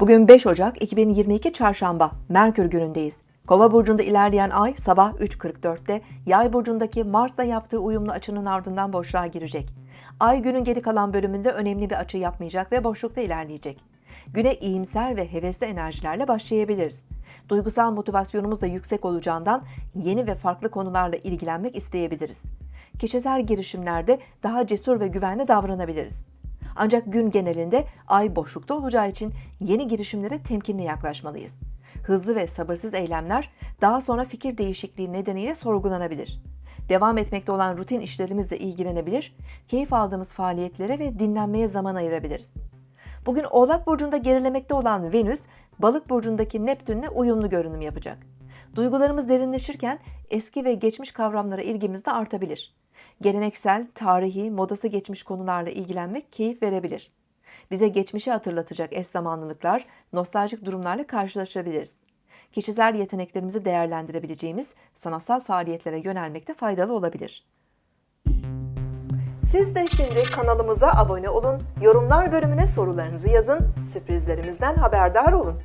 Bugün 5 Ocak 2022 Çarşamba, Merkür günündeyiz. Kova burcunda ilerleyen ay sabah 3.44'te Yay burcundaki Mars'la yaptığı uyumlu açının ardından boşluğa girecek. Ay günün geri kalan bölümünde önemli bir açı yapmayacak ve boşlukta ilerleyecek. Güne iyimser ve hevesli enerjilerle başlayabiliriz. Duygusal motivasyonumuz da yüksek olacağından yeni ve farklı konularla ilgilenmek isteyebiliriz. Kişisel girişimlerde daha cesur ve güvenli davranabiliriz. Ancak gün genelinde ay boşlukta olacağı için yeni girişimlere temkinli yaklaşmalıyız. Hızlı ve sabırsız eylemler daha sonra fikir değişikliği nedeniyle sorgulanabilir. Devam etmekte olan rutin işlerimizle ilgilenebilir, keyif aldığımız faaliyetlere ve dinlenmeye zaman ayırabiliriz. Bugün Oğlak Burcu'nda gerilemekte olan Venüs, Balık Burcu'ndaki Neptün'le uyumlu görünüm yapacak. Duygularımız derinleşirken eski ve geçmiş kavramlara ilgimiz de artabilir. Geleneksel, tarihi, modası geçmiş konularla ilgilenmek keyif verebilir. Bize geçmişi hatırlatacak eş zamanlılıklar, nostaljik durumlarla karşılaşabiliriz. Kişisel yeteneklerimizi değerlendirebileceğimiz sanatsal faaliyetlere yönelmekte faydalı olabilir. Siz de şimdi kanalımıza abone olun, yorumlar bölümüne sorularınızı yazın, sürprizlerimizden haberdar olun.